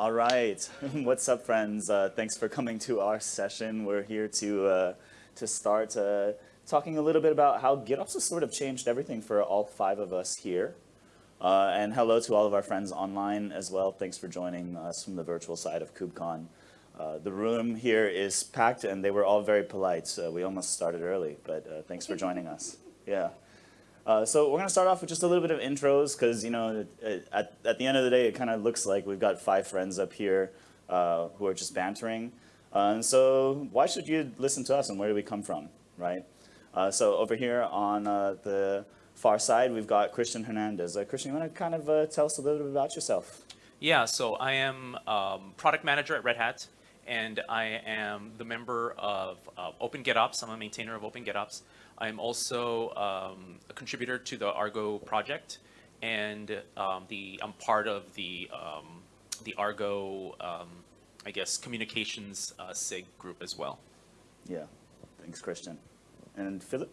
All right. What's up, friends? Uh, thanks for coming to our session. We're here to, uh, to start uh, talking a little bit about how GitOps has sort of changed everything for all five of us here. Uh, and hello to all of our friends online as well. Thanks for joining us from the virtual side of KubeCon. Uh, the room here is packed and they were all very polite, so we almost started early, but uh, thanks for joining us. Yeah. Uh, so we're going to start off with just a little bit of intros because, you know, at, at the end of the day, it kind of looks like we've got five friends up here uh, who are just bantering. Uh, and so why should you listen to us and where do we come from, right? Uh, so over here on uh, the far side, we've got Christian Hernandez. Christian, you want to kind of tell us a little bit about yourself? Yeah, so I am um, product manager at Red Hat, and I am the member of Open GitOps. I'm a maintainer of Open GitOps. I'm also um, a contributor to the Argo project, and um, the I'm part of the um, the Argo, um, I guess, communications uh, SIG group as well. Yeah, thanks, Christian. And Philip?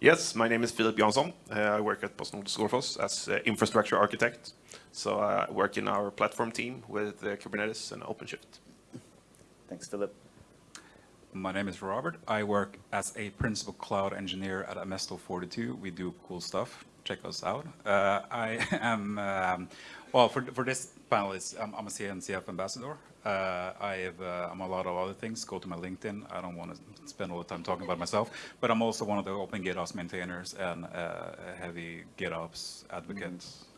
Yes, my name is Philip Jansson. Uh, I work at PostNord Strålfors as uh, infrastructure architect. So I work in our platform team with uh, Kubernetes and OpenShift. Thanks, Philip. My name is Robert. I work as a principal cloud engineer at Amesto 42. We do cool stuff. Check us out. Uh, I am, um, well, for, for this panel, I'm, I'm a CNCF ambassador. Uh, I have, uh, I'm a lot of other things. Go to my LinkedIn. I don't want to spend all the time talking about myself, but I'm also one of the Open GitOps maintainers and uh, a heavy GitOps advocate. Mm -hmm.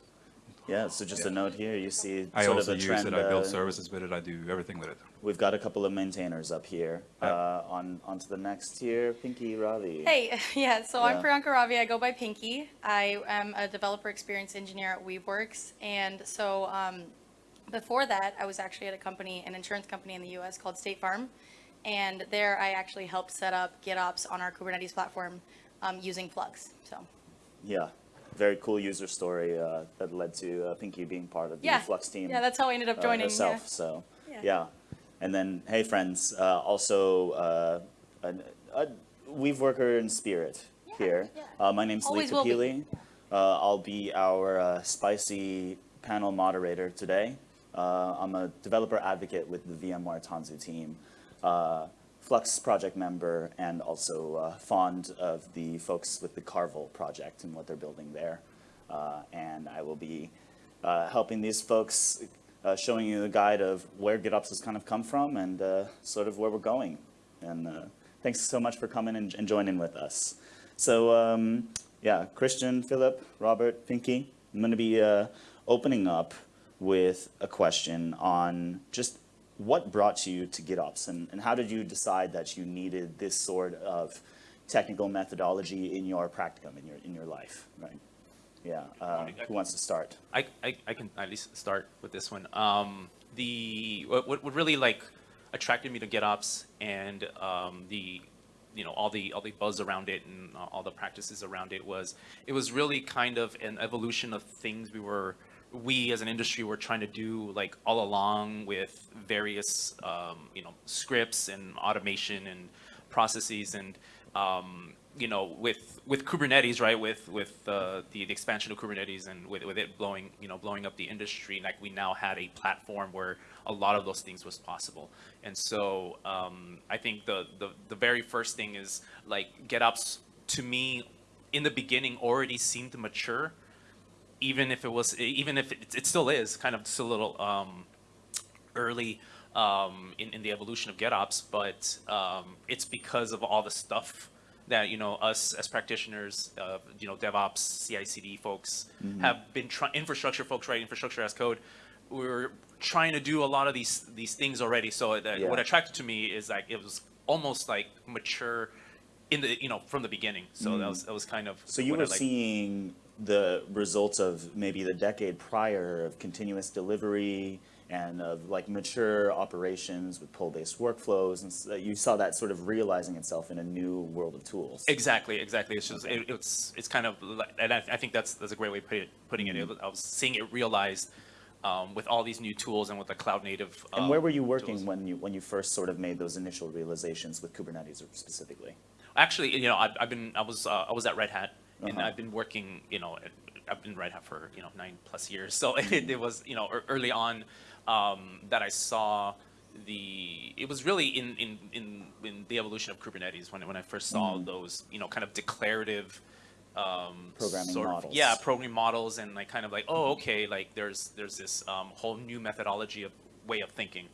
Yeah, so just yeah. a note here, you see I sort also of a use it, I build uh, services with it, I do everything with it. We've got a couple of maintainers up here. Uh, on, on to the next here, Pinky Ravi. Hey, yeah, so yeah. I'm Priyanka Ravi, I go by Pinky. I am a developer experience engineer at Weaveworks, and so um, before that, I was actually at a company, an insurance company in the US called State Farm, and there I actually helped set up GitOps on our Kubernetes platform um, using Flux, so. Yeah, very cool user story uh, that led to uh, Pinky being part of the yeah. Flux team. Yeah, that's how I ended up uh, joining. herself, yeah. so yeah. yeah. And then, hey friends, uh, also uh, a, a Weave worker in spirit here. Uh, my name's Always Leigh Capili. I'll be our spicy panel moderator today. I'm a developer advocate with the VMware Tanzu team. Flux project member and also uh, fond of the folks with the Carvel project and what they're building there. Uh, and I will be uh, helping these folks, uh, showing you the guide of where GitOps has kind of come from and uh, sort of where we're going. And uh, thanks so much for coming and, and joining with us. So um, yeah, Christian, Philip, Robert, Pinky, I'm going to be opening up with a question on just what brought you to GitOps and, and how did you decide that you needed this sort of technical methodology in your practicum, in your, in your life, right? Yeah, uh, who wants to start? I, I, I, can at least start with this one. Um, the, what, what really like attracted me to GitOps and um, the, you know, all the, all the buzz around it and all the practices around it was, it was really kind of an evolution of things we were, we as an industry were trying to do like all along with various um, you know scripts and automation and processes and um, you know with with Kubernetes right with with uh, the, the expansion of Kubernetes and with, with it blowing you know blowing up the industry like we now had a platform where a lot of those things was possible. And so um, I think the, the the very first thing is like GitOps to me in the beginning already seemed mature even if it was, even if it, it still is kind of still a little um, early um, in, in the evolution of GitOps, but um, it's because of all the stuff that you know us as practitioners, uh, you know DevOps, CI/CD folks mm -hmm. have been trying. Infrastructure folks, right? Infrastructure as code. We're trying to do a lot of these these things already. So that, yeah. what attracted to me is like it was almost like mature in the you know from the beginning. So mm. that was that was kind of. So you were seeing the results of maybe the decade prior of continuous delivery and of like mature operations with pull-based workflows, and so you saw that sort of realizing itself in a new world of tools. Exactly, exactly. It's just it, it's it's kind of, and I, I, think that's that's a great way of put it, putting it. Mm-hmm. I was seeing it realized um, with all these new tools and with the cloud native. Um, and where were you working tools. when you when you first sort of made those initial realizations with Kubernetes specifically? Actually, you know, I've, I've been I was uh, I was at Red Hat and uh -huh. I've been working, you know, I've been Red Hat for you know nine plus years. So it, it was you know early on, um, that I saw the it was really in in in, in the evolution of Kubernetes when when I first saw those you know kind of declarative um, Programming sort of- models. yeah, programming models, and like kind of like oh okay like there's there's this um, whole new methodology of way of thinking.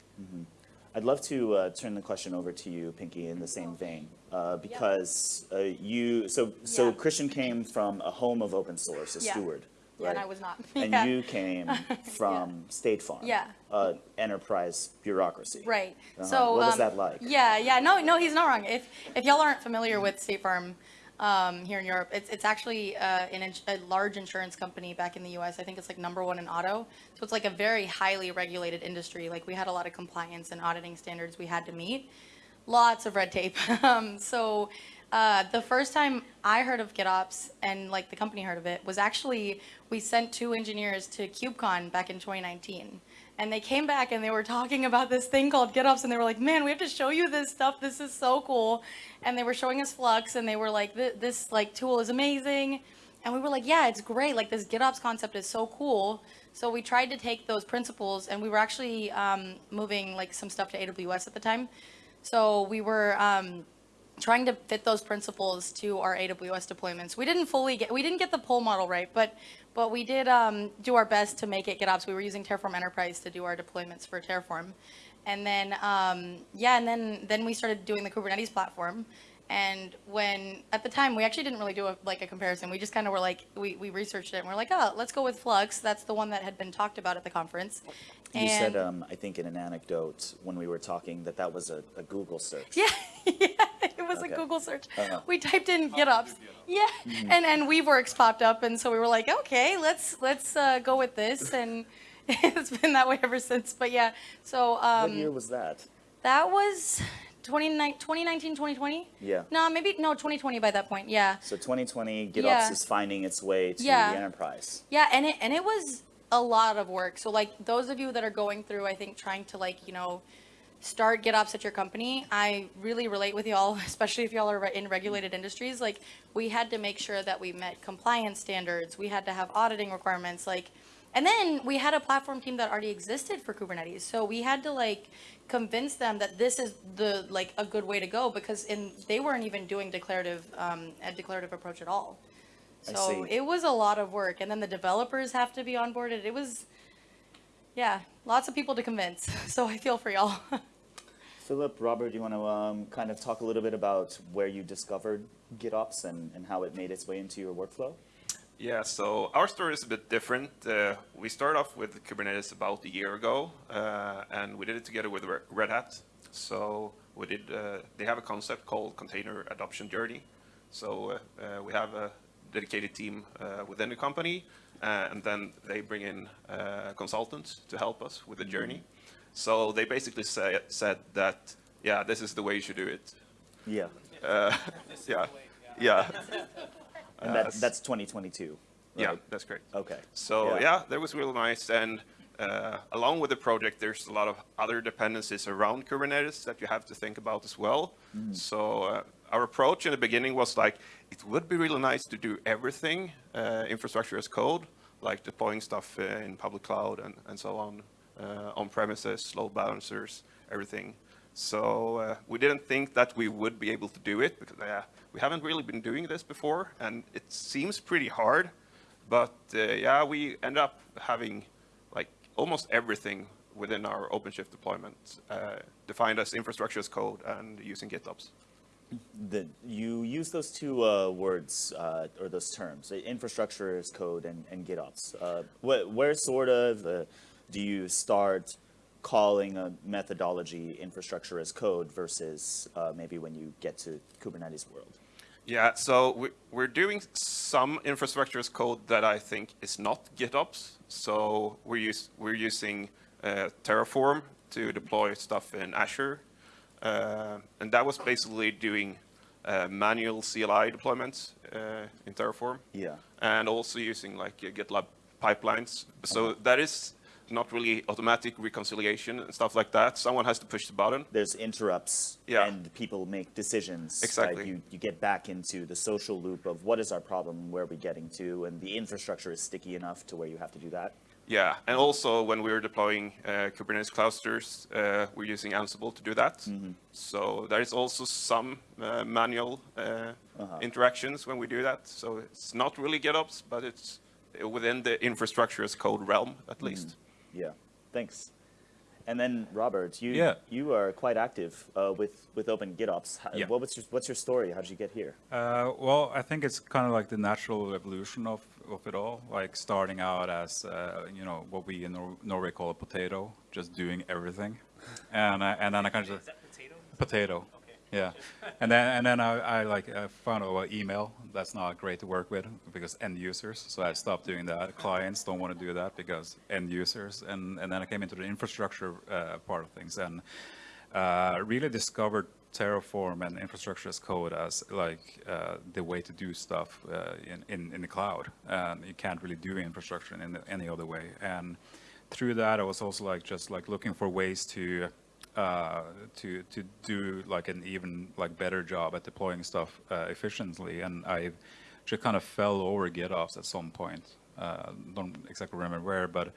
I'd love to uh, turn the question over to you, Pinky, in the same vein, uh, because uh, you. So, so Yeah. Christian came from a home of open source, a Yeah. steward, Yeah, right? and I was not. And Yeah. you came from State Farm, Yeah. uh, enterprise bureaucracy. Right. Uh-huh. So What was um, that like? Yeah, yeah. No, no, he's not wrong. If if y'all aren't familiar with State Farm um, here in Europe, it's it's actually uh, an a large insurance company back in the U.S. I think it's like number one in auto. So it's like a very highly regulated industry. Like we had a lot of compliance and auditing standards we had to meet. Lots of red tape. um, so. Uh, the first time I heard of GitOps and like the company heard of it was actually we sent two engineers to KubeCon back in 2019 and they came back and they were talking about this thing called GitOps, and they were like, "Man, we have to show you this stuff. This is so cool." And they were showing us Flux, and they were like, "This like tool is amazing," and we were like, "Yeah, it's great. Like this GitOps concept is so cool." So we tried to take those principles, and we were actually um, moving like some stuff to AWS at the time. So we were. Um, trying to fit those principles to our AWS deployments. We didn't fully get, we didn't get the pull model right, but, but we did um, do our best to make it GitOps. We were using Terraform Enterprise to do our deployments for Terraform. And then, um, yeah, and then, then we started doing the Kubernetes platform. And when, at the time, we actually didn't really do a, like a comparison. We just kind of were like, we, we researched it and we're like, oh, let's go with Flux. That's the one that had been talked about at the conference. You said, um, I think in an anecdote when we were talking, that that was a, a Google search. Yeah, yeah, it was Okay. a Google search. Uh-huh. We typed in GitOps. Yeah, and and Weaveworks popped up, and so we were like, okay, let's let's uh, go with this, and it's been that way ever since. But yeah, so What year um, was that? that was 2019, 2019, 2020. Yeah. No, maybe no 2020 by that point. Yeah, So 2020, GitOps Yeah. is finding its way to Yeah. the enterprise. yeah, and it and it was a lot of work. So like those of you that are going through, I think trying to like you know start GitOps at your company, I really relate with y'all, especially if y'all are in regulated industries. Like, we had to make sure that we met compliance standards. We had to have auditing requirements. Like, and then we had a platform team that already existed for Kubernetes. So we had to like convince them that this is the like a good way to go because in they weren't even doing declarative um, a declarative approach at all. So it was a lot of work, and then the developers have to be onboarded. It was, yeah, lots of people to convince. So I feel for y'all. Philip, Robert, do you want to um, kind of talk a little bit about where you discovered GitOps and, and how it made its way into your workflow? Yeah, so our story is a bit different. Uh, we started off with Kubernetes about a year ago, uh, and we did it together with Red Hat. So we did. Uh, they have a concept called Container Adoption Journey. So uh, uh, we have a dedicated team uh, within the company, uh, and then they bring in uh, consultants to help us with the journey. So they basically say, said that, yeah, this is the way you should do it. Yeah. Uh, yeah, yeah, And Uh, that, that's 2022. yeah, that's great. Okay. So yeah, that was really nice. And uh, along with the project, there's a lot of other dependencies around Kubernetes that you have to think about as well. So uh, our approach in the beginning was like, it would be really nice to do everything uh, infrastructure as code, like deploying stuff uh, in public cloud and, and so on, uh, on premises, load balancers, everything. So uh, we didn't think that we would be able to do it because uh, we haven't really been doing this before, and it seems pretty hard. But uh, yeah, we end up having like almost everything within our OpenShift deployment uh, defined as infrastructure as code and using GitOps. The, you use those two uh, words uh, or those terms, uh, infrastructure as code and, and GitOps. Uh, wh- where sort of uh, do you start calling a methodology infrastructure as code versus uh, maybe when you get to Kubernetes world? Yeah, so we, we're doing some infrastructure as code that I think is not GitOps. So we're, use, we're using uh, Terraform to deploy stuff in Azure. Uh, and that was basically doing uh, manual CLI deployments uh, in Terraform. Yeah. And also using like uh, GitLab pipelines. So that is not really automatic reconciliation and stuff like that. Someone has to push the button. There's interrupts Yeah. and people make decisions. Exactly. You, you get back into the social loop of what is our problem, where are we getting to, and the infrastructure is sticky enough to where you have to do that. Yeah, and also when we're deploying uh, Kubernetes clusters, uh, we're using Ansible to do that. So there is also some uh, manual uh, interactions when we do that. So it's not really GitOps, but it's within the infrastructure as code realm at least. Yeah, thanks. And then Robert, you Yeah. you are quite active uh, with with Open GitOps. How, Yeah. What was your, what's your story? How did you get here? Uh, well, I think it's kind of like the natural evolution of, of it all, like starting out as, uh, you know, what we in Nor- Norway call a potato, just doing everything. And, I and then I kind of, potato? potato, yeah. And then, and then I, I like I found out about email. That's not great to work with because end users. So I stopped doing that. Clients don't want to do that because end users. And, and then I came into the infrastructure uh, part of things and uh, really discovered Terraform and infrastructure as code as like uh, the way to do stuff uh, in, in, in the cloud. And you can't really do infrastructure in any other way. And through that, I was also like just like looking for ways to uh, to to do like an even like better job at deploying stuff uh, efficiently. And I just kind of fell over GitOps at some point. Uh, don't exactly remember where, but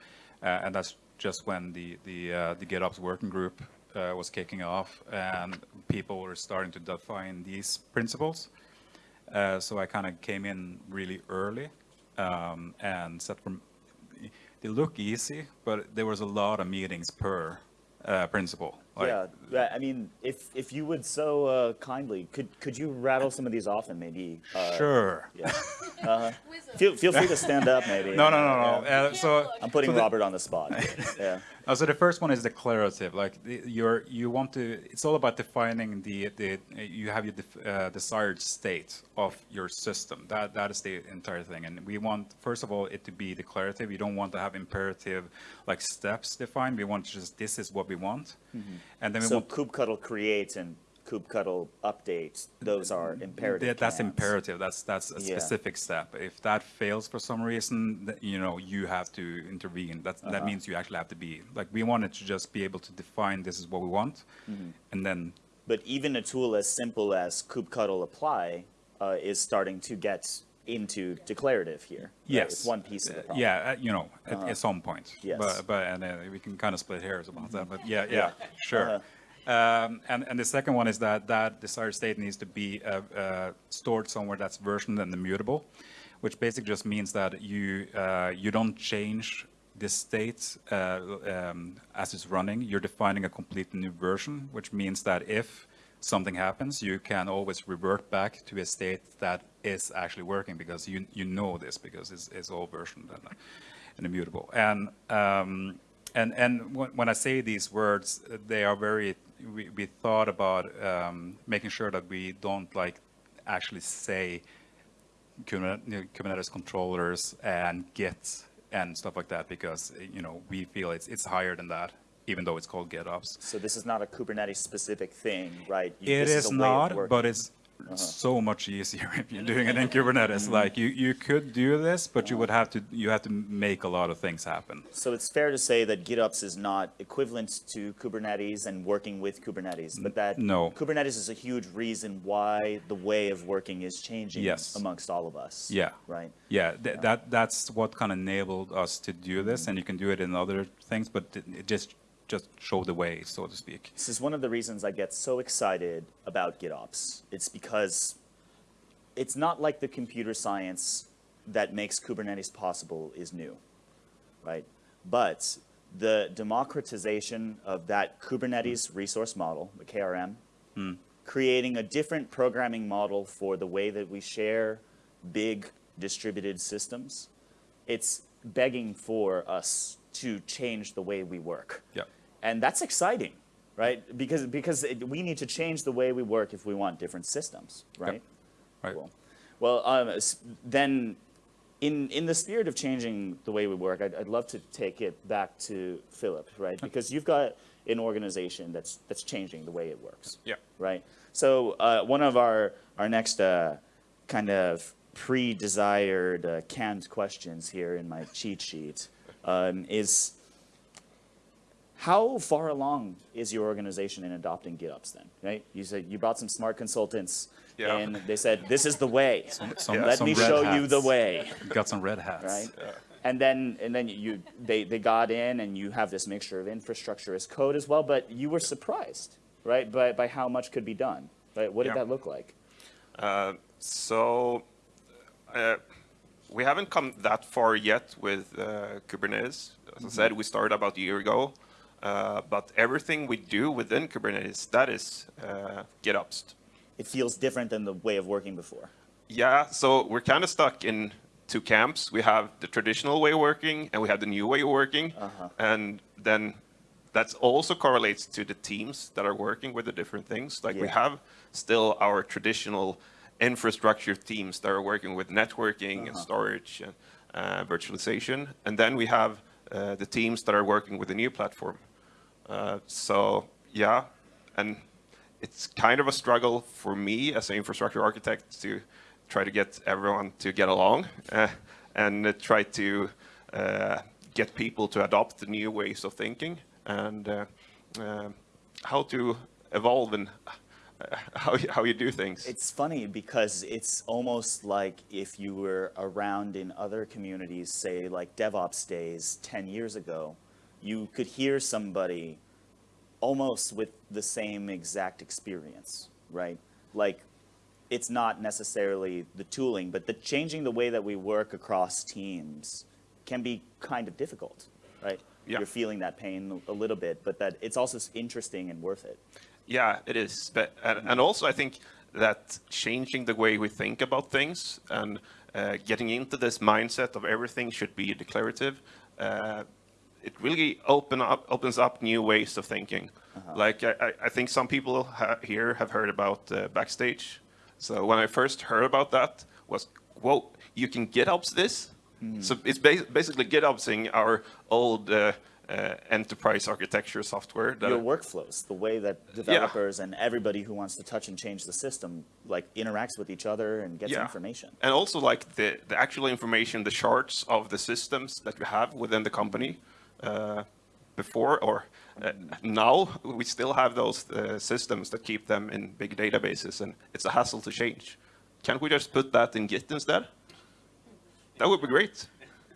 uh, and that's just when the the uh, the GitOps working group uh, was kicking off, and people were starting to define these principles. So I kind of came in really early um, and set from. They look easy, but there was a lot of meetings per uh, principle. Like, yeah, yeah, I mean, if if you would so uh, kindly, could could you rattle some of these off and maybe? Uh, Sure. Yeah. Uh, feel feel free to stand up, maybe. No, no, no, no. Yeah. Uh, so I'm putting so the- Robert on the spot. yeah. So the first one is declarative. Like the, you're, you want to. It's all about defining the the. You have your def, uh, desired state of your system. That that is the entire thing. And we want first of all it to be declarative. You don't want to have imperative like steps defined. We want just this is what we want, and then we So want. kubectl create and kubectl updates. those are imperative. Yeah, that's commands. imperative. That's that's a Yeah. specific step. If that fails for some reason, you know, you have to intervene. That Uh-huh. that means you actually have to be like we wanted to just be able to define this is what we want, Mm-hmm. and then But even a tool as simple as kubectl apply uh, is starting to get into declarative here. right? yes, It's one piece of the Uh, problem. Yeah, uh, you know, at, at some point. Yes. But but and uh, we can kind of split hairs about that. But yeah, yeah, Yeah. sure. Uh-huh. Um, and, and the second one is that that desired state needs to be uh, uh, stored somewhere that's versioned and immutable, which basically just means that you uh, you don't change the state uh, um, as it's running. You're defining a complete new version, which means that if something happens, you can always revert back to a state that is actually working because you you know this because it's, it's all versioned and, and immutable. And um, and and when, I say these words, they are very. We, we thought about um, making sure that we don't like actually say Kubernetes controllers and Git and stuff like that because you know we feel it's it's higher than that, even though it's called GitOps. So this is not a Kubernetes specific thing, right? You- It is of not, but it's uh-huh. so much easier if you're doing it in mm-hmm. Kubernetes. Like you, you could do this, but you would have to you have to make a lot of things happen. So it's fair to say that GitOps is not equivalent to Kubernetes and working with Kubernetes, but that No. Kubernetes is a huge reason why the way of working is changing Yes. amongst all of us. Yeah. Right. Yeah, th- that that's what kind of enabled us to do this, and you can do it in other things, but it just just show the way, so to speak. This is one of the reasons I get so excited about GitOps. It's because it's not like the computer science that makes Kubernetes possible is new, right? But the democratization of that Kubernetes resource model, the KRM, hmm. creating a different programming model for the way that we share big distributed systems, it's begging for us to change the way we work. Yeah. And that's exciting, right? Because because it, we need to change the way we work if we want different systems, right? Right. Cool. Well, um, then, in in the spirit of changing the way we work, I'd, I'd love to take it back to Philip, right? Because you've got an organization that's that's changing the way it works, Yeah. right? So uh, one of our our next uh, kind of pre-desired uh, canned questions here in my cheat sheet um, is how far along is your organization in adopting GitOps then, right? You said you brought some smart consultants Yeah. and they said, this is the way. Some, Let some me red show you the way, Got some red hats. right? And then, and then you, they, they got in and you have this mixture of infrastructure as code as well, but you were surprised, right, by, by how much could be done, right? What did Yeah. that look like? Uh, so uh, we haven't come that far yet with uh, Kubernetes. As I said, we started about a year ago. Uh, but everything we do within Kubernetes, that is uh, GitOps. It feels different than the way of working before. Yeah, so we're kind of stuck in two camps. We have the traditional way of working, and we have the new way of working. And then that also correlates to the teams that are working with the different things. Like we have still our traditional infrastructure teams that are working with networking and storage and uh, virtualization. And then we have uh, the teams that are working with the new platform. Uh, so yeah, and it's kind of a struggle for me as an infrastructure architect to try to get everyone to get along uh, and try to uh, get people to adopt the new ways of thinking and uh, how to evolve and how, how you do things. It's funny because it's almost like if you were around in other communities, say like DevOps days 10 years ago, you could hear somebody almost with the same exact experience, right? Like it's not necessarily the tooling, but the changing the way that we work across teams can be kind of difficult, right? Yeah. You're feeling that pain a little bit, but that it's also interesting and worth it. Yeah, it is. But and, also, I think that changing the way we think about things and uh, getting into this mindset of everything should be declarative, uh, it really open up opens up new ways of thinking. Like I, I- think some people ha- here have heard about uh, backstage. So when I first heard about that, was whoa, you can GitOps this. So it's ba- basically GitOpsing our old uh, uh, enterprise architecture software. That your workflows, the way that Yeah. developers and everybody who wants to touch and change the system like interacts with each other and gets Yeah. information. And also like the, the actual information, the charts of the systems that you have within the company. Uh, before or uh, now, we still have those uh, systems that keep them in big databases, and it's a hassle to change. Can't we just put that in Git instead? That would be great.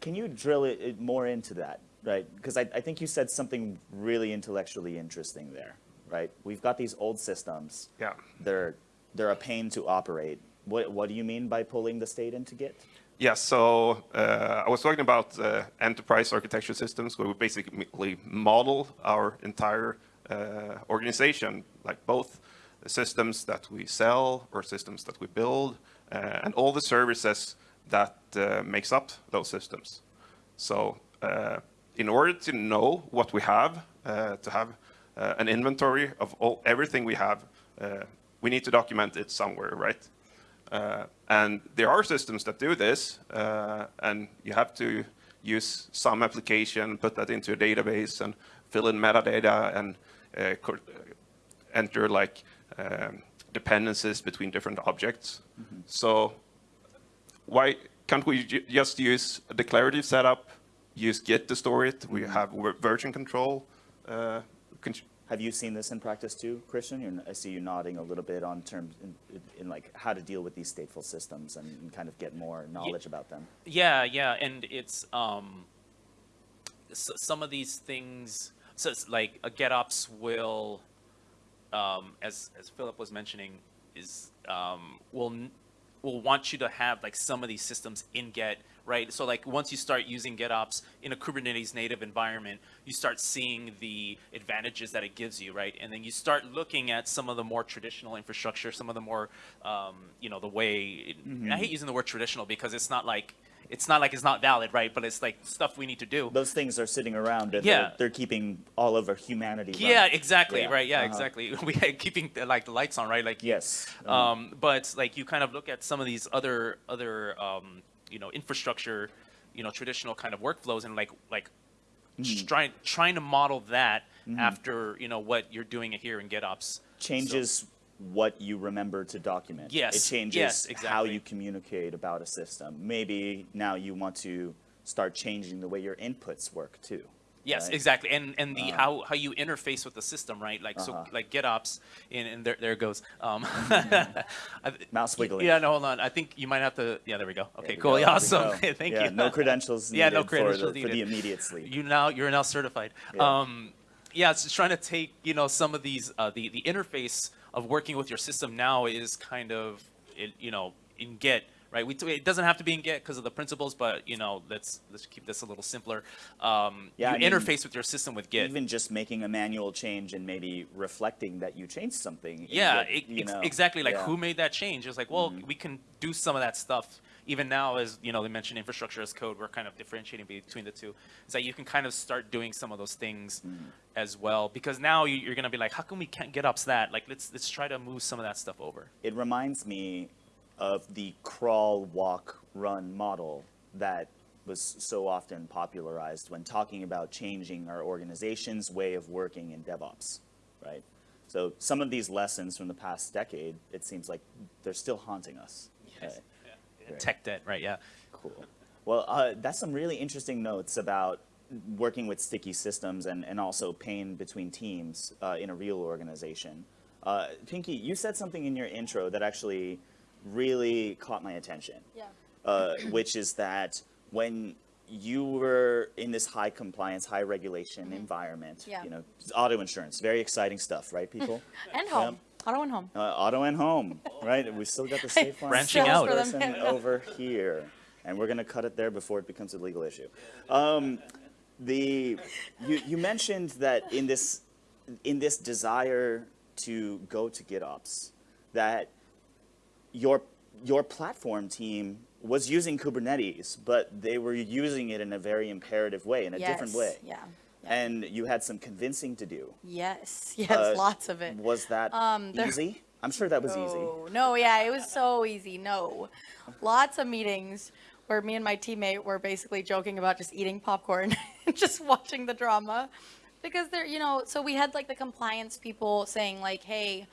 Can you drill it, it more into that, right? Because I, I think you said something really intellectually interesting there, right? We've got these old systems. Yeah. They're they're a pain to operate. What what do you mean by pulling the state into Git? Yeah, so uh, I was talking about uh, enterprise architecture systems where we basically model our entire uh, organization, like both the systems that we sell or systems that we build, uh, and all the services that uh, makes up those systems. So uh, in order to know what we have, to have an inventory of all, everything we have, we need to document it somewhere, right? And there are systems that do this, uh, and you have to use some application, put that into a database, and fill in metadata and uh, enter like um, dependencies between different objects. So why can't we just use a declarative setup, use Git to store it? We have version control. Uh, Have you seen this in practice too, Christian? You're, I see you nodding a little bit on terms in, in like how to deal with these stateful systems and, and kind of get more knowledge about them. Yeah, yeah, and it's um, s some of these things. So it's like a GitOps will, um, as as Philip was mentioning, is um, will will want you to have like some of these systems in Git, right? So like once you start using GitOps in a Kubernetes native environment, you start seeing the advantages that it gives you, right? And then you start looking at some of the more traditional infrastructure, some of the more, um, you know, the way. I hate using the word traditional because it's not like it's not like it's not valid, right? But it's like stuff we need to do. Those things are sitting around and Yeah. they're, they're keeping all over humanity. Yeah, exactly, Yeah, right? Yeah, uh-huh. exactly. We had keeping the, like the lights on, right? Like Yes. um, but like you kind of look at some of these other other um, you know infrastructure, you know traditional kind of workflows and like like Mm-hmm. trying trying to model that after you know what you're doing here in GitOps. changes what you remember to document. Yes, It changes yes, how you communicate about a system. Maybe now you want to start changing the way your inputs work too. Yes, right? exactly, and and the Uh-huh. how how you interface with the system, right? Like so, Uh-huh. like GitOps, and, and there there it goes. Um, Mouse wiggling. Yeah, no, hold on. I think you might have to. Yeah, there we go. Okay, cool. go, Yeah, awesome. Thank yeah, you. No credentials Yeah, no for credentials the, for the immediate sleep. You now you're now certified. Yeah. Um, yeah, it's just trying to take you know some of these uh, the the interface of working with your system now is kind of it, you know in Git. Right, we it doesn't have to be in Git because of the principles, but you know, let's let's keep this a little simpler. Um, Yeah, you I mean, interface with your system with Git. Even just making a manual change and maybe reflecting that you changed something. Yeah, Git, you ex- know, exactly. Like yeah. Who made that change? It's like, well, we can do some of that stuff even now. As you know, they mentioned infrastructure as code. We're kind of differentiating between the two. It's that you can kind of start doing some of those things Mm-hmm. as well because now you- you're gonna be like, how come we can't GitOps that? Like let's let's try to move some of that stuff over. It reminds me of the crawl, walk, run model that was so often popularized when talking about changing our organization's way of working in DevOps, right? So some of these lessons from the past decade, it seems like they're still haunting us. Yes. Okay, Right. Tech debt, right? Yeah. Cool. Well, uh, that's some really interesting notes about working with sticky systems and, and also pain between teams uh, in a real organization. Uh, Pinky, you said something in your intro that actually really caught my attention, Yeah. uh, which is that when you were in this high compliance, high regulation environment, Mm-hmm. Yeah. you know, auto insurance, very exciting stuff, right, people? And home. Auto and home. Uh, auto and home, right? We still got the safe Farm Branching out. Person over here, and we're gonna cut it there before it becomes a legal issue. Um, the you you mentioned that in this in this desire to go to GitOps, that your your platform team was using Kubernetes, but they were using it in a very imperative way, in a different Yes, way. Yeah. And you had some convincing to do. Yes. Yes. Uh, lots of it. Was that Um, easy? I'm sure that was easy. No, no, yeah, it was so easy. No, lots of meetings where me and my teammate were basically joking about just eating popcorn and just watching the drama, because they're, you know, so we had like the compliance people saying like, hey,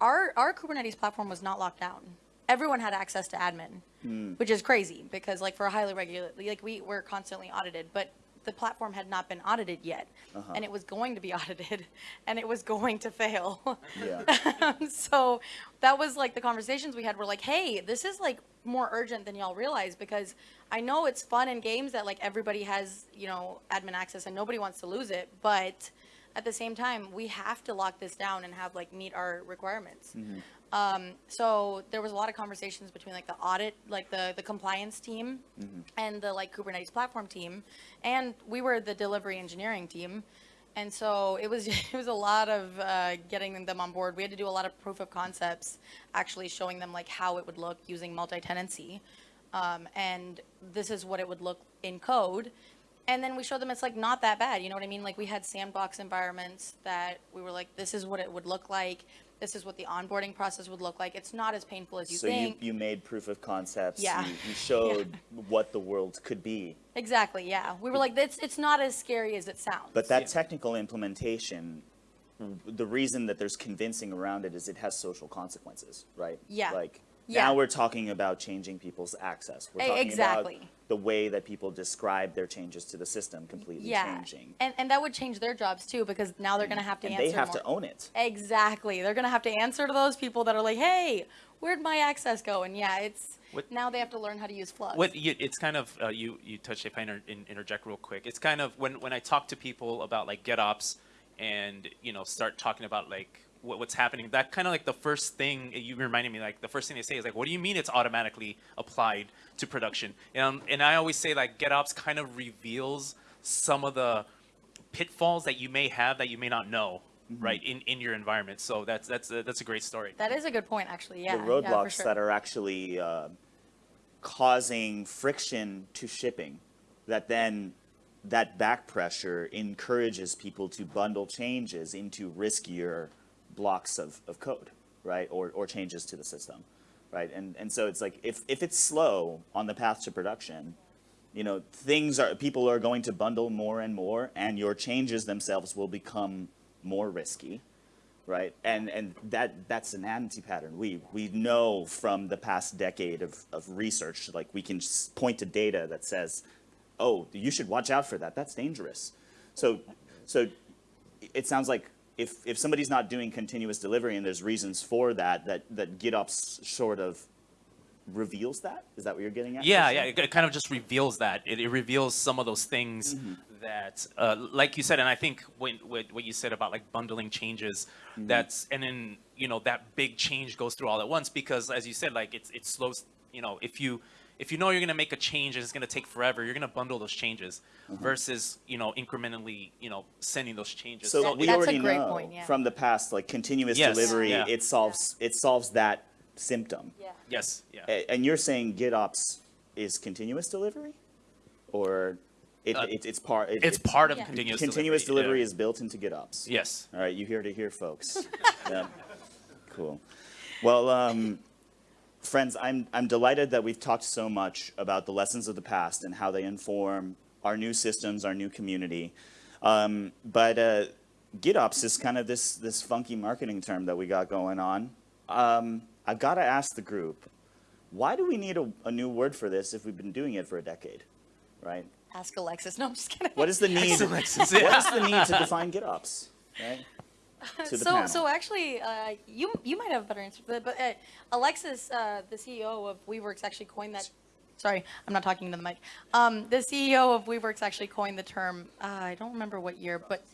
our our Kubernetes platform was not locked down. Everyone had access to admin, Hmm. which is crazy because like for a highly regulated, like we were constantly audited, but the platform had not been audited yet, Uh-huh. and it was going to be audited, and it was going to fail. Yeah. so that was like the conversations we had were like, hey, this is like more urgent than y'all realize because I know it's fun in games that like everybody has, you know, admin access and nobody wants to lose it, but at the same time, we have to lock this down and have like meet our requirements. Um, so there was a lot of conversations between like the audit, like the, the compliance team and the like Kubernetes platform team. And we were the delivery engineering team. And so it was, it was a lot of uh, getting them on board. We had to do a lot of proof of concepts, actually showing them like how it would look using multi-tenancy. Um, and this is what it would look in code. And then we showed them it's like not that bad. You know what I mean? Like we had sandbox environments that we were like, this is what it would look like. This is what the onboarding process would look like. It's not as painful as you think. so you, you made proof of concepts. Yeah. You, you showed what the world could be. Exactly. Yeah. We were like, it's it's not as scary as it sounds. But that technical implementation, the reason that there's convincing around it is it has social consequences, right? Yeah. Like Yeah. now we're talking about changing people's access. We're talking exactly. about the way that people describe their changes to the system completely yeah. changing. And and that would change their jobs too because now they're gonna have to And answer. they have more. to own it. Exactly. They're gonna have to answer to those people that are like, hey, where'd my access go? And yeah, it's What- now they have to learn how to use Flux. What you, it's kind of uh, you you touched if I inter, interject real quick. It's kind of when when I talk to people about like GitOps and you know start talking about like what, what's happening. That kind of like the first thing you reminded me like the first thing they say is like, what do you mean it's automatically applied to production? And and I always say like GitOps kind of reveals some of the pitfalls that you may have that you may not know. Right in, in your environment, so that's that's a, that's a great story. that is a good point, actually. Yeah. the yeah, roadblocks sure. that are actually uh, causing friction to shipping that then that back pressure encourages people to bundle changes into riskier blocks of, of code right or, or changes to the system right and, and so it's like if, if it's slow on the path to production you know things are people are going to bundle more and more and your changes themselves will become more risky right? And and that that's an anti-pattern. We we know from the past decade of, of research, like we can point to data that says, oh, you should watch out for that. That's dangerous. So, so it sounds like if, if somebody's not doing continuous delivery and there's reasons for that, that, that GitOps sort of reveals that? Is that what you're getting at? Yeah, yeah, it, kind of just reveals that. It, it reveals some of those things that, uh, like you said, and I think when, when what you said about like bundling changes, that's and then you know that big change goes through all at once because as you said, like it's it slows. You know, if you if you know you're going to make a change and it's going to take forever, you're going to bundle those changes versus you know incrementally you know sending those changes. So That- we that's a already great know point, yeah. from the past, like continuous Yes, delivery, yeah. it solves, it solves that symptom. Yeah. yes, yeah. And you're saying GitOps is continuous delivery? Or it, Uh, it, it's part? it- It's part of Yeah. continuous Continuous delivery. delivery yeah. is built into GitOps? yes. All right, you hear to hear, folks. Yeah, cool. Well, um, friends, I'm, I'm delighted that we've talked so much about the lessons of the past and how they inform our new systems, our new community. Um, but uh, GitOps is kind of this, this funky marketing term that we got going on. Um, I've got to ask the group, why do we need a, a new word for this if we've been doing it for a decade, right? Ask Alexis. No, I'm just kidding. What is the need? Alexis, yeah. is the need to define GitOps, right? To the so, panel. so actually, uh, you you might have a better answer for that. But uh, Alexis, uh, the CEO of Weaveworks, actually coined that. Sorry, I'm not talking to the mic. Um, the CEO of Weaveworks actually coined the term. Uh, I don't remember what year, but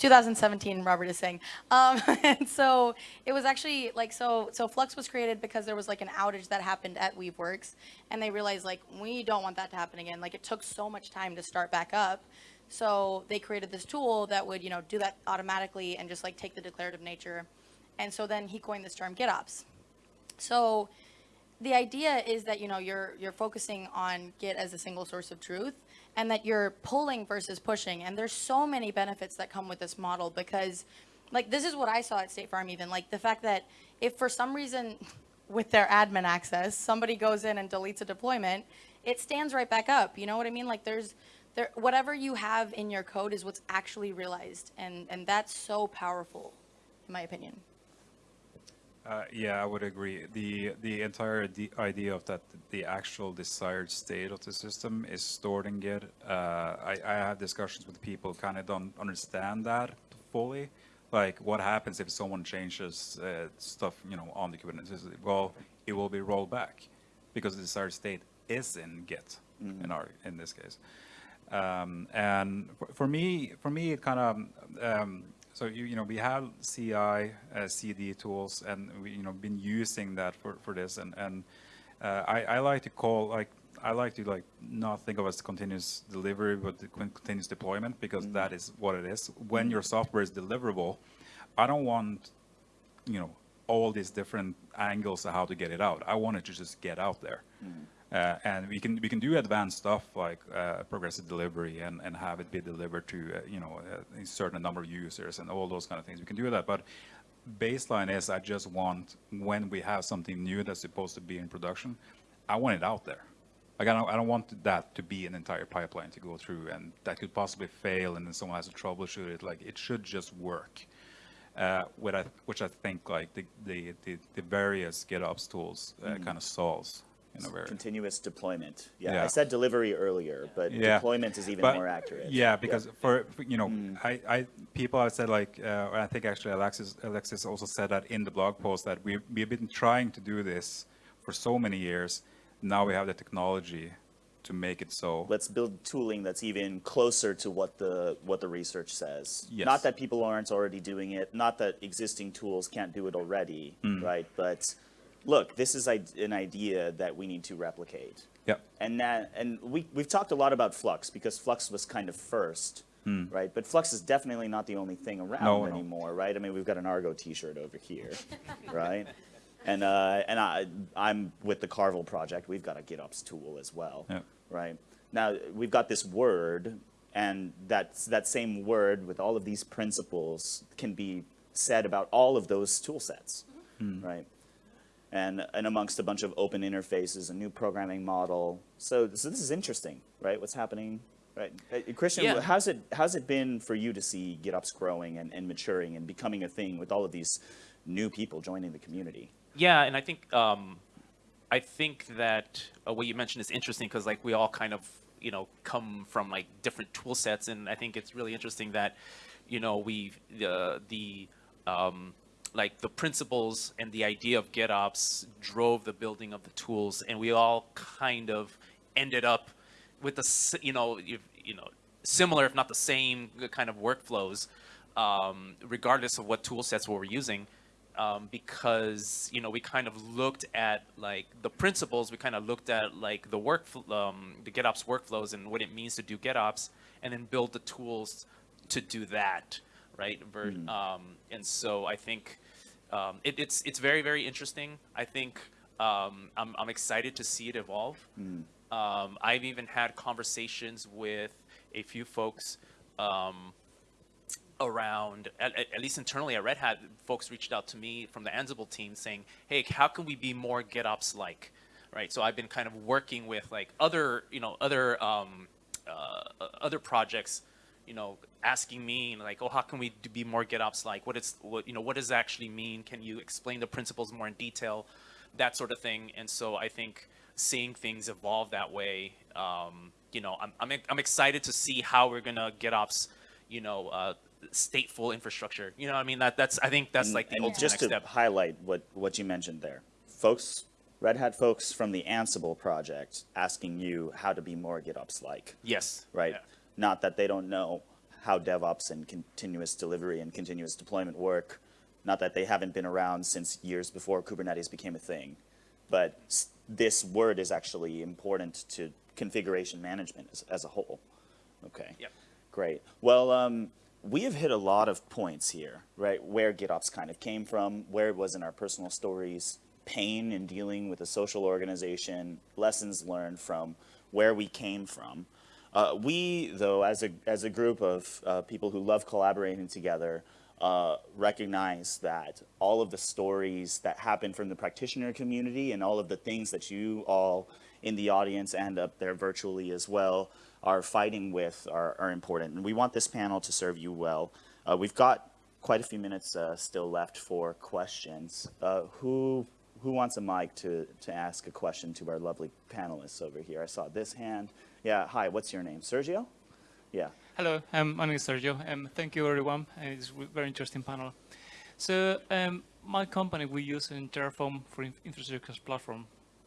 2017. Robert is saying. Um, and so it was actually like so. So Flux was created because there was like an outage that happened at Weaveworks, and they realized like we don't want that to happen again. Like it took so much time to start back up. So they created this tool that would, you know, do that automatically and just like take the declarative nature. And so then he coined this term GitOps. So the idea is that, you know, you're you're focusing on Git as a single source of truth and that you're pulling versus pushing. And there's so many benefits that come with this model because like this is what I saw at State Farm even, like the fact that if for some reason with their admin access, somebody goes in and deletes a deployment, it stands right back up. You know what I mean? Like there's there whatever you have in your code is what's actually realized and and that's so powerful in my opinion. Uh, yeah, I would agree. The the entire de- idea of that the actual desired state of the system is stored in Git. Uh, I, I have discussions with people kind of don't understand that fully. Like, what happens if someone changes uh, stuff, you know, on the Kubernetes? Well, it will be rolled back because the desired state is in Git in our in this case. Um, and for, for me, for me, it kind of um, so you, you know we have CI, uh, CD tools, and we you know been using that for, for this, and and uh, I, I like to call like I like to like not think of as continuous delivery, but the continuous deployment because that is what it is. When your software is deliverable, I don't want you know all these different angles of how to get it out. I want it to just get out there. Uh, and we can we can do advanced stuff like uh, progressive delivery and, and have it be delivered to uh, you know a certain number of users and all those kind of things. We can do that, but baseline is I just want when we have something new that's supposed to be in production, I want it out there. Like I don't I don't want that to be an entire pipeline to go through and that could possibly fail and then someone has to troubleshoot it. Like it should just work. Uh, what I, which I think like the, the, the, the various GitOps tools uh, kind of solves in a very Continuous deployment. Yeah, I said delivery earlier, but Yeah. deployment is even But- more accurate. Yeah, because for, for, you know, I, I people have said like, uh, I think actually Alexis Alexis also said that in the blog post that we we've been trying to do this for so many years. Now we have the technology to make it so. Let's build tooling that's even closer to what the what the research says. Yes. Not that people aren't already doing it. Not that existing tools can't do it already, Hmm. right? But look, this is an idea that we need to replicate. Yep. And that, and we, we've talked a lot about Flux because Flux was kind of first, right? But Flux is definitely not the only thing around Hmm. No, no. anymore, right? I mean, we've got an Argo T-shirt over here, right? And uh, and I I'm with the Carvel project. We've got a GitOps tool as well, Yeah. right? Now we've got this word, and that's that same word with all of these principles can be said about all of those tool sets, right? And and amongst a bunch of open interfaces, a new programming model. So, so this is interesting, right? What's happening, right? Uh, Christian, Yeah. how's it how's it been for you to see GitOps growing and, and maturing and becoming a thing with all of these new people joining the community? Yeah, and I think um, I think that uh, what you mentioned is interesting because like we all kind of you know, come from like different tool sets. And I think it's really interesting that, you know, we the the um, like the principles and the idea of GitOps drove the building of the tools, and we all kind of ended up with the you know if, you know similar if not the same kind of workflows, um, regardless of what tool sets we were using. Um, because you know we kind of looked at like the principles, we kind of looked at like the work, um, the GitOps workflows and what it means to do GitOps, and then build the tools to do that, right? Ver- um, and so I think um, it, it's it's very very interesting. I think um, I'm I'm excited to see it evolve. Um, I've even had conversations with a few folks um, around, at, at at least internally at Red Hat, folks reached out to me from the Ansible team saying, "Hey, how can we be more GitOps like?" Right. So I've been kind of working with like other, you know, other um, uh, other projects, you know, asking me like, "Oh, how can we do, be more GitOps like? What is what you know? What does it actually mean? Can you explain the principles more in detail?" That sort of thing. And so I think seeing things evolve that way, um, you know, I'm, I'm I'm excited to see how we're gonna GitOps, you know, uh, stateful infrastructure. You know, what I mean that that's I think that's like the and ultimate just next to step. highlight what, what you mentioned there, folks, Red Hat folks from the Ansible project asking you how to be more GitOps like, Yes. right? Yeah. Not that they don't know how DevOps and continuous delivery and continuous deployment work. Not that they haven't been around since years before Kubernetes became a thing. But this word is actually important to configuration management as, as a whole. Okay. Yep. Great. Well, um, we have hit a lot of points here, right? Where GitOps kind of came from, where it was in our personal stories, pain in dealing with a social organization, lessons learned from where we came from. Uh, we, though, as a as a group of uh, people who love collaborating together, uh, recognize that all of the stories that happen from the practitioner community and all of the things that you all in the audience and up there virtually as well are fighting with are, are important. And we want this panel to serve you well. Uh, we've got quite a few minutes uh, still left for questions. Uh, who who wants a mic to, to ask a question to our lovely panelists over here? I saw this hand. Yeah, hi, what's your name? Sergio? Yeah. Hello, um, my name is Sergio. Um, thank you, everyone. Uh, It's a very interesting panel. So, um, my company, we use in Terraform for infrastructure as platform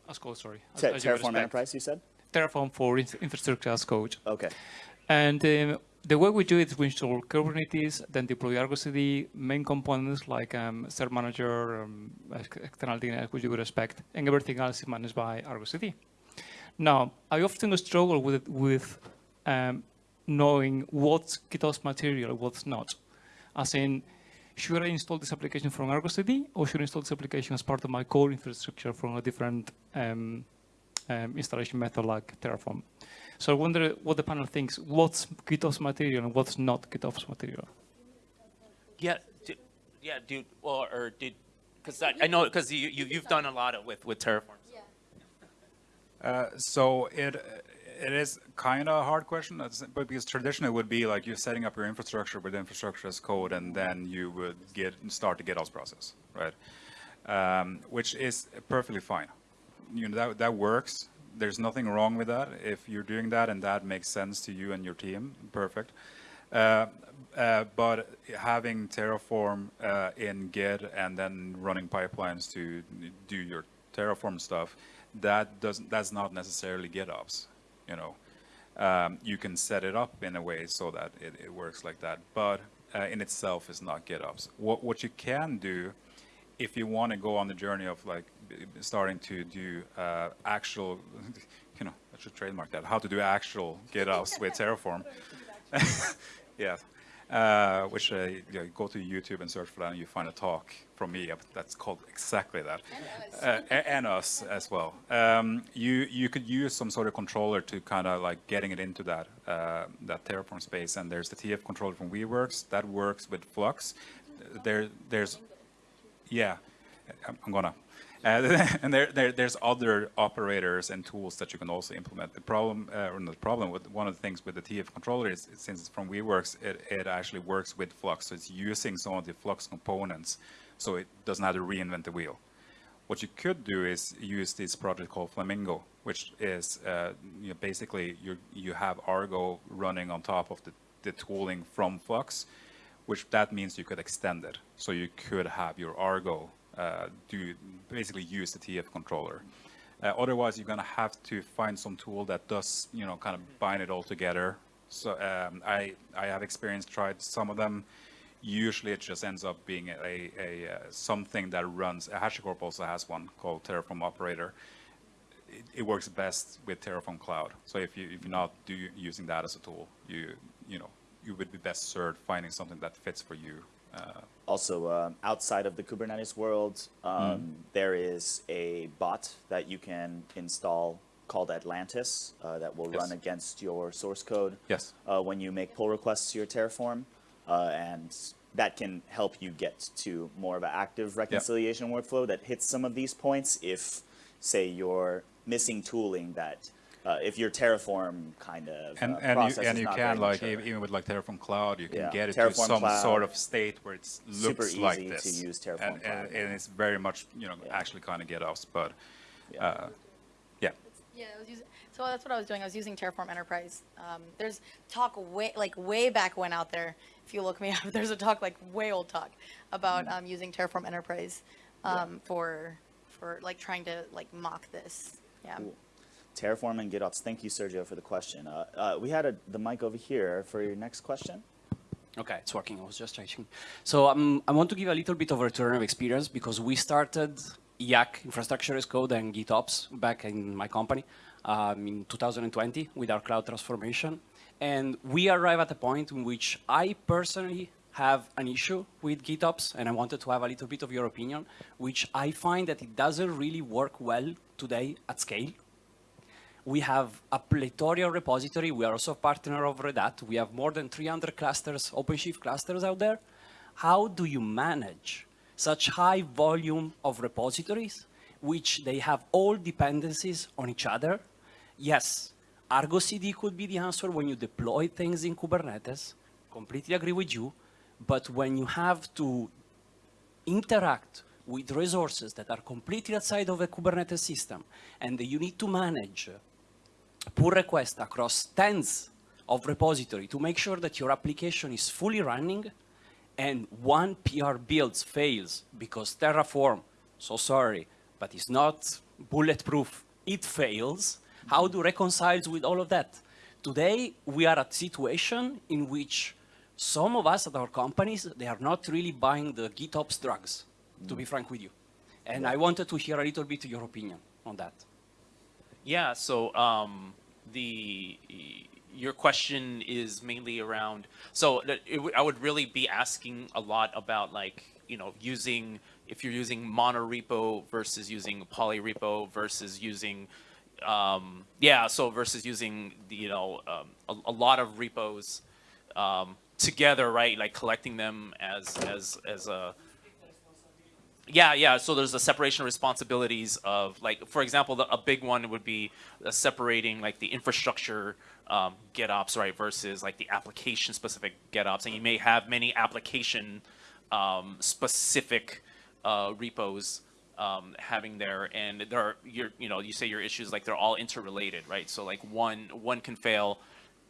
as code, sorry. as- as Terraform expect. Enterprise, you said? Terraform for infrastructure as code. Okay. And um, the way we do it is we install Kubernetes, then deploy Argo CD, main components like um, cert-manager, um, external DNS, which you would expect, and everything else is managed by Argo CD. Now, I often struggle with with um, knowing what's GitOps material, what's not. As in, should I install this application from Argo CD, or should I install this application as part of my core infrastructure from a different um, um, installation method like Terraform? So I wonder what the panel thinks. What's GitOps material and what's not GitOps material? Yeah. Did, yeah, dude. Or, or did because I, I know because you, you you've done a lot of with with Terraform. Uh, so it it is kind of a hard question, but because traditionally it would be like you're setting up your infrastructure with infrastructure as code, and then you would get start the GitOps process, right? Um, which is perfectly fine. You know that that works. There's nothing wrong with that. If you're doing that and that makes sense to you and your team, perfect. Uh, uh, but having Terraform uh, in Git and then running pipelines to do your Terraform stuff, that doesn't that's not necessarily GitOps. You know, um, you can set it up in a way so that it, it works like that, but uh, in itself is not GitOps. What what you can do, if you want to go on the journey of like starting to do uh, actual, you know, I should trademark that. How to do actual GitOps with Terraform. yeah. Uh, which uh, you know, go to YouTube and search for that, and you find a talk from me that's called exactly that, uh, and us as well. Um, you you could use some sort of controller to kind of like getting it into that uh, that Terraform space, and there's the TF controller from Weaveworks that works with Flux. There there's yeah, I'm, gonna. Uh, and there, there, there's other operators and tools that you can also implement. The problem, uh, or not the problem, with one of the things with the TF controller is, since it's from Weaveworks, it, it actually works with Flux. So it's using some of the Flux components, so it doesn't have to reinvent the wheel. What you could do is use this project called Flamingo, which is uh, you know, basically you you have Argo running on top of the, the tooling from Flux, which that means you could extend it. So you could have your Argo do basically use the TF controller. Uh, otherwise, you're going to have to find some tool that does, you know, kind of bind it all together. So um, I, I have experience tried some of them. Usually, it just ends up being a, a, uh something that runs. HashiCorp also has one called Terraform Operator. It, it works best with Terraform Cloud. So if you if you're not do, using that as a tool, you you know you would be best served finding something that fits for you. Uh, Also, um, outside of the Kubernetes world, um, there is a bot that you can install called Atlantis uh, that will Yes. run against your source code Yes. uh, when you make pull requests to your Terraform, uh, and that can help you get to more of an active reconciliation workflow that hits some of these points. If, say, you're missing tooling that, uh, if your Terraform kind of and uh, and process you and you can like mature. even with like Terraform Cloud, you can Yeah, get it Terraform to some Cloud. sort of state where it Super looks like easy to use Terraform and, Cloud. and, and it's very much you know Yeah. actually kind of get us, but Yeah. uh, yeah. Yeah, I was using, so that's what I was doing. I was using Terraform Enterprise. Um, there's talk way, like way back when out there. If you look me up, there's a talk like way old talk about um, using Terraform Enterprise um, for for like trying to like mock this. Yeah. Cool. Terraform and GitOps. Thank you, Sergio, for the question. Uh, uh, we had a, the mic over here for your next question. Okay, it's working. I was just checking. So um, I want to give a little bit of a return of experience because we started YAC, Infrastructure as Code, and GitOps back in my company um, in 2020 with our cloud transformation. And we arrive at a point in which I personally have an issue with GitOps, and I wanted to have a little bit of your opinion, which I find that it doesn't really work well today at scale. We have a plethora repository. We are also a partner of Red Hat. We have more than 300 clusters, OpenShift clusters out there. How do you manage such high volume of repositories, which they have all dependencies on each other? Yes, Argo CD could be the answer when you deploy things in Kubernetes. Completely agree with you. But when you have to interact with resources that are completely outside of a Kubernetes system, and you need to manage pull requests across tens of repository to make sure that your application is fully running, and one PR builds fails because Terraform, so sorry, but it's not bulletproof, it fails, how do reconciles with all of that? Today, we are at a situation in which some of us at our companies, they are not really buying the GitOps drugs, to be mm. frank with you. And I wanted to hear a little bit your opinion on that. Yeah, so um, the your question is mainly around. So it, I would really be asking a lot about like you know using if you're using monorepo versus using polyrepo versus using um, yeah, so versus using you know um, a, a lot of repos um, together, right? Like collecting them as as as a yeah, yeah. So there's a separation of responsibilities of like, for example, the, a big one would be uh, separating like the infrastructure um, GitOps, right, versus like the application specific GitOps, and you may have many application um, specific uh, repos um, having there, and there are you know, you say your issues like they're all interrelated, right? So like one one can fail,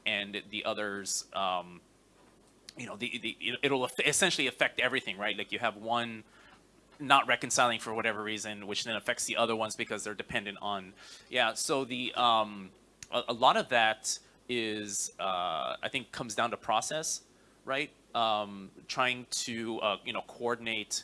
and the others. Um, you know, the, the, it- it'll essentially affect everything, right? Like you have one not reconciling for whatever reason, which then affects the other ones because they're dependent on. Yeah, so the um, a, a lot of that is uh, I think comes down to process, right? Um, trying to uh, you know coordinate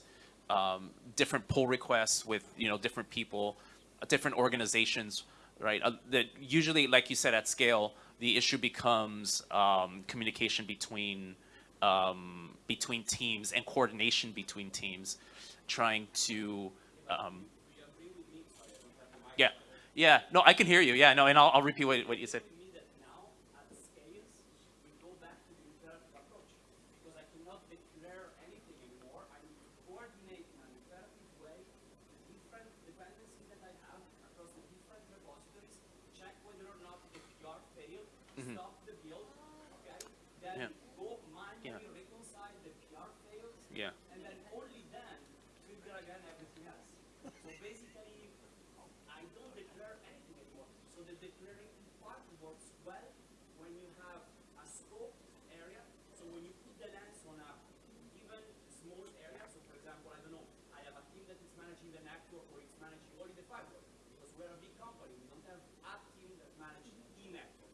um, different pull requests with you know different people, uh, different organizations, right? Uh, that usually, like you said, at scale, the issue becomes um, communication between um, between teams and coordination between teams, trying to. Um, yeah, yeah. No, I can hear you. Yeah, no, and I'll, I'll repeat what, what you said. Yeah. Yeah. Yeah. and then only then trigger again everything else. So basically, I don't declare anything anymore. declarative part works well when you have a scope area. So when you put the lens on a given small area, so for example, I don't know, I have a team that is managing the network or it's managing only the firewall. Because we're a big company, we don't have a team that manages the network.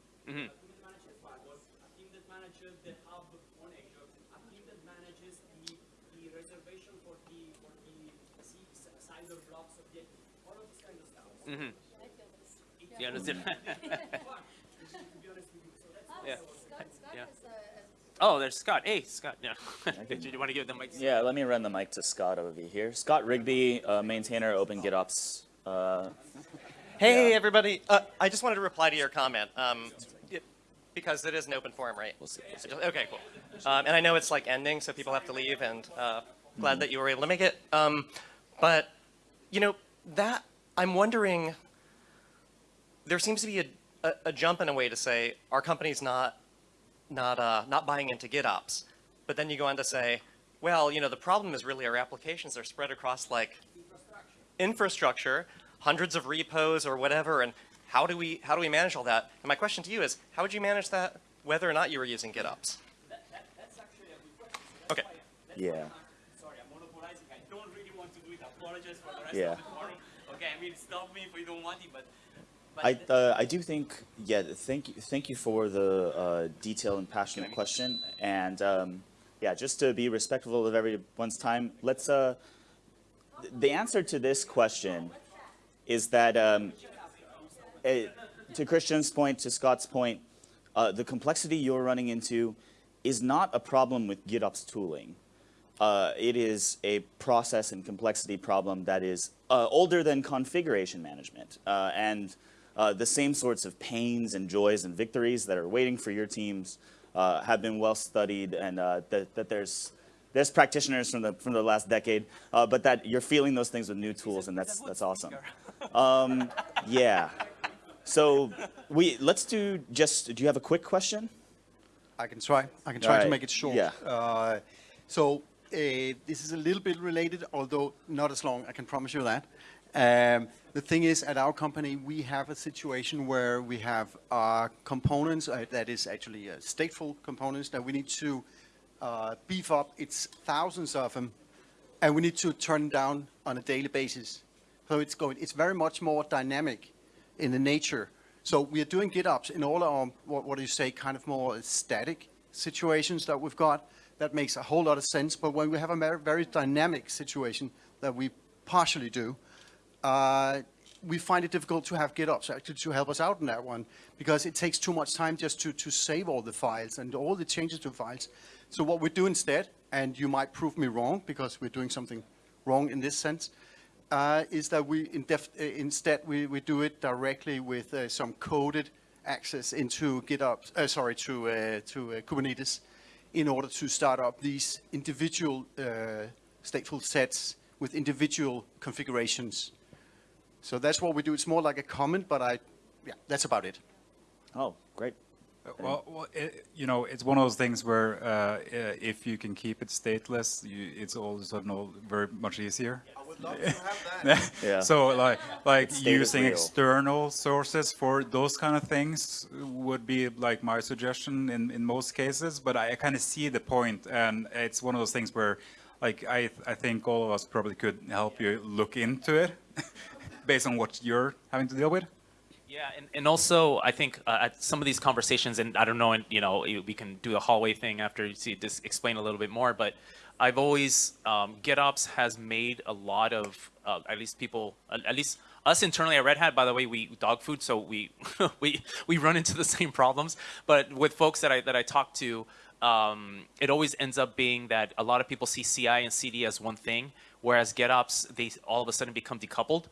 A team that manages the firewall, a team that manages the hub on Azure, a team that manages the, the reservation for the for the C- s- CIDR blocks of the all of this kind of stuff. You understand? yeah. Yeah. Oh, there's Scott. Hey, Scott. Yeah. Did you want to give the mic? Yeah, let me run the mic to Scott over here. Scott Rigby, uh, maintainer, Open GitOps. Uh, Hey, everybody. Uh, I just wanted to reply to your comment um, because it is an open forum, right? we'll see. We'll see. Okay, cool. Um, and I know it's like ending, so people have to leave, and uh, glad that you were able to make it. Um, but, you know, that, I'm wondering, there seems to be a, a, a jump in a way to say our company's not, not, uh, not buying into GitOps. But then you go on to say, well, you know, the problem is really our applications are spread across like infrastructure, hundreds of repos or whatever, and how do we how do we manage all that? And my question to you is, how would you manage that whether or not you were using GitOps? That, that, that's actually a good question. Okay. That's Yeah. why I'm- Sorry, I'm monopolizing. I don't really want to do it. Apologize for the rest Yeah. of the forum. Okay, I mean, stop me if you don't want it, but. I, uh, I do think, yeah, thank you, thank you for the uh, detailed and passionate question. And um, yeah, just to be respectful of everyone's time, let's, uh, the answer to this question is that, um, eh, to Christian's point, to Scott's point, uh, the complexity you're running into is not a problem with GitOps tooling. Uh, it is a process and complexity problem that is uh, older than configuration management. Uh, and uh, the same sorts of pains and joys and victories that are waiting for your teams uh, have been well studied and uh, that, that there's, there's practitioners from the, from the last decade, uh, but that you're feeling those things with new tools and that's, that's awesome. Um, yeah. So we, let's do just, do you have a quick question? I can try. I can try Alright, to make it short. yeah. Uh, so uh, this is a little bit related, although not as long. I can promise you that. Um, the thing is, at our company, we have a situation where we have uh, components uh, that is actually uh, stateful components that we need to uh, beef up. It's thousands of them, and we need to turn down on a daily basis. So it's going. It's very much more dynamic in the nature. So we are doing GitOps in all our, what, what do you say, kind of more static situations that we've got. That makes a whole lot of sense. But when we have a very, dynamic situation that we partially do, uh, we find it difficult to have GitOps actually to help us out in that one because it takes too much time just to, to save all the files and all the changes to files. So what we do instead, and you might prove me wrong because we're doing something wrong in this sense, uh, is that we in uh, instead we, we do it directly with uh, some coded access into GitOps, uh, sorry, to, uh, to uh, Kubernetes in order to start up these individual uh, stateful sets with individual configurations. So that's what we do. It's more like a comment, but I, yeah, that's about it. Oh, great. Well, well it, you know, it's one of those things where uh, uh, if you can keep it stateless, you, it's all of a sudden all very much easier. I would love to have that. Yeah. So like like using external sources for those kind of things would be like my suggestion in, in most cases. But I, kind of see the point, and it's one of those things where like I I think all of us probably could help you look into it based on what you're having to deal with. Yeah, and, and also I think uh, at some of these conversations, and I don't know, and you know, we can do a hallway thing after you this explain a little bit more. But I've always um, GitOps has made a lot of uh, at least people, at least us internally at Red Hat. By the way, we dog food, so we we we run into the same problems. But with folks that I that I talk to, um, it always ends up being that a lot of people see CI and CD as one thing, whereas GitOps they all of a sudden become decoupled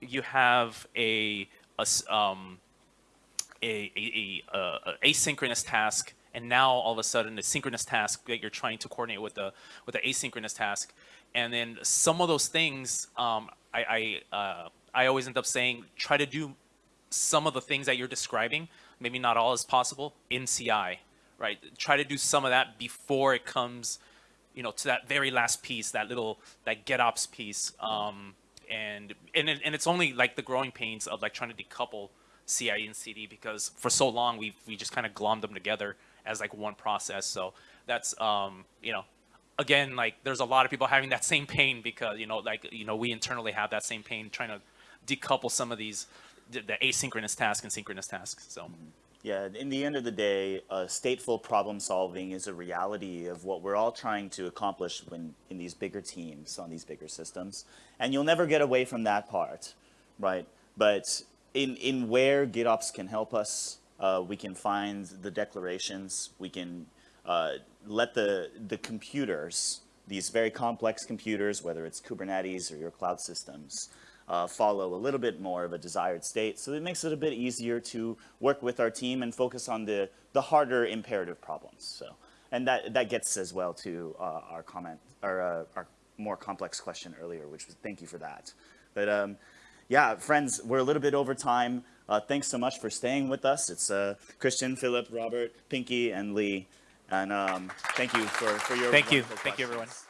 you have a, a um, a, a, a, asynchronous task, and now all of a sudden a synchronous task that you're trying to coordinate with the with the asynchronous task, and then some of those things, um, I I, uh, I always end up saying try to do some of the things that you're describing, maybe not all as possible in CI, right? Try to do some of that before it comes, you know, to that very last piece, that little that GitOps piece. Um, and and it, and it's only like the growing pains of like trying to decouple CI and CD because for so long we we just kind of glommed them together as like one process. So that's um, you know, again like there's a lot of people having that same pain because you know like you know we internally have that same pain trying to decouple some of these the, the asynchronous tasks and synchronous tasks. So. Yeah, in the end of the day, uh, stateful problem solving is a reality of what we're all trying to accomplish when in these bigger teams on these bigger systems. And you'll never get away from that part, right? But in, in where GitOps can help us, uh, we can find the declarations, we can uh, let the, the computers, these very complex computers, whether it's Kubernetes or your cloud systems, uh, follow a little bit more of a desired state. So it makes it a bit easier to work with our team and focus on the, the harder imperative problems. So, and that, that gets as well to uh, our comment, or uh, our more complex question earlier, which was thank you for that. But um, yeah, friends, we're a little bit over time. Uh, thanks so much for staying with us. It's uh, Christian, Philip, Robert, Pinky, and Leigh. And um, thank you for, for your Thank you. wonderful Thank you, everyone. questions.